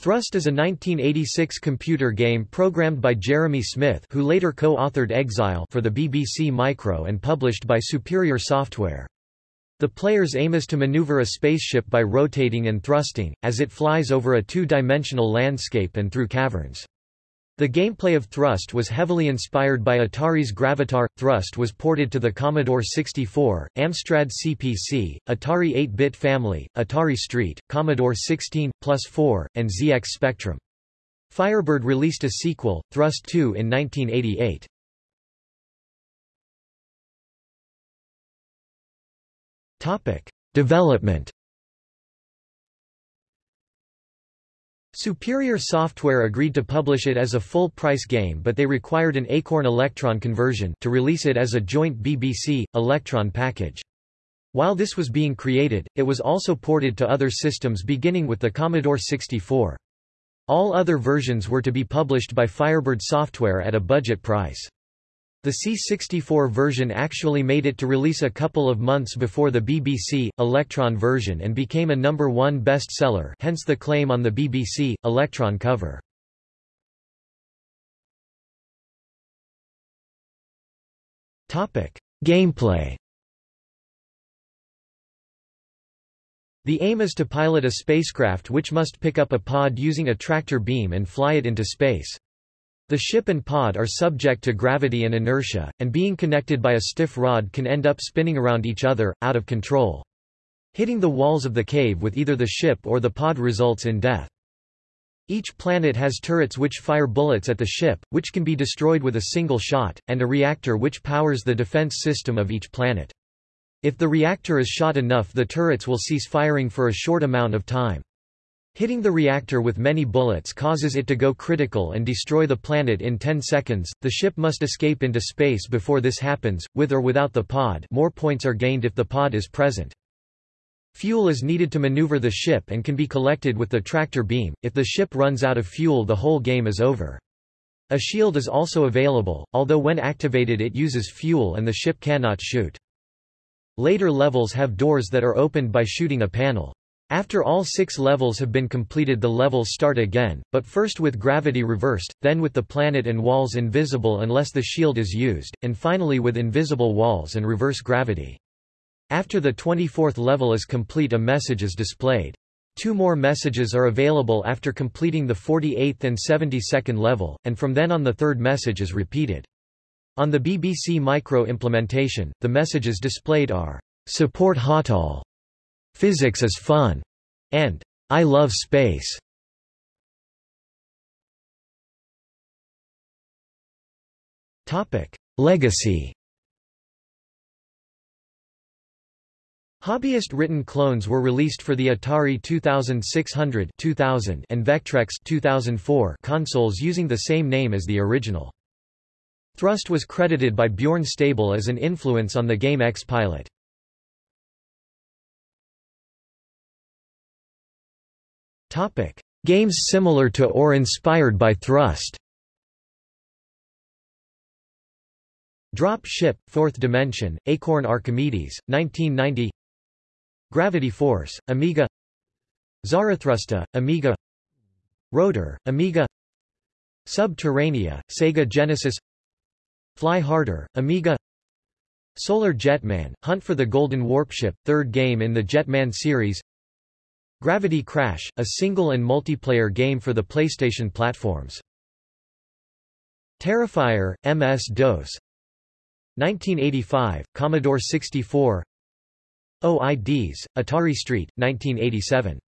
Thrust is a 1986 computer game programmed by Jeremy Smith who later co-authored Exile for the BBC Micro and published by Superior Software. The player's aim is to maneuver a spaceship by rotating and thrusting, as it flies over a two-dimensional landscape and through caverns. The gameplay of Thrust was heavily inspired by Atari's Gravitar. Thrust was ported to the Commodore 64, Amstrad CPC, Atari 8-bit family, Atari ST, Commodore 16, Plus 4, and ZX Spectrum. Firebird released a sequel, Thrust 2 in 1988. Topic: Development Superior Software agreed to publish it as a full-price game but they required an Acorn Electron conversion to release it as a joint BBC, Electron package. While this was being created, it was also ported to other systems beginning with the Commodore 64. All other versions were to be published by Firebird Software at a budget price. The C64 version actually made it to release a couple of months before the BBC, Electron version and became a number one bestseller hence the claim on the BBC, Electron cover. Gameplay The aim is to pilot a spacecraft which must pick up a pod using a tractor beam and fly it into space. The ship and pod are subject to gravity and inertia, and being connected by a stiff rod can end up spinning around each other, out of control. Hitting the walls of the cave with either the ship or the pod results in death. Each planet has turrets which fire bullets at the ship, which can be destroyed with a single shot, and a reactor which powers the defense system of each planet. If the reactor is shot enough the turrets will cease firing for a short amount of time. Hitting the reactor with many bullets causes it to go critical and destroy the planet in 10 seconds. The ship must escape into space before this happens, with or without the pod more points are gained if the pod is present. Fuel is needed to maneuver the ship and can be collected with the tractor beam. If the ship runs out of fuel the whole game is over. A shield is also available, although when activated it uses fuel and the ship cannot shoot. Later levels have doors that are opened by shooting a panel. After all six levels have been completed the levels start again, but first with gravity reversed, then with the planet and walls invisible unless the shield is used, and finally with invisible walls and reverse gravity. After the 24th level is complete a message is displayed. Two more messages are available after completing the 48th and 72nd level, and from then on the third message is repeated. On the BBC Micro implementation, the messages displayed are, "...support HOTOL", Physics is fun, and I love space. Topic: Legacy. Hobbyist-written clones were released for the Atari 2600 2000 and Vectrex 2004 consoles using the same name as the original. Thrust was credited by Bjørn Stabell as an influence on the game X-Pilot. Topic: Games similar to or inspired by Thrust. Drop Ship, Fourth Dimension, Acorn Archimedes, 1990 Gravity Force, Amiga. Zarathustra, Amiga. Rotor, Amiga. Subterranea, Sega Genesis. Fly Harder, Amiga. Solar Jetman, Hunt for the Golden Warpship, third game in the Jetman series Gravity Crash, a single and multiplayer game for the PlayStation platforms. Terrifier, MS-DOS 1985, Commodore 64 OIDs, Atari Street, 1987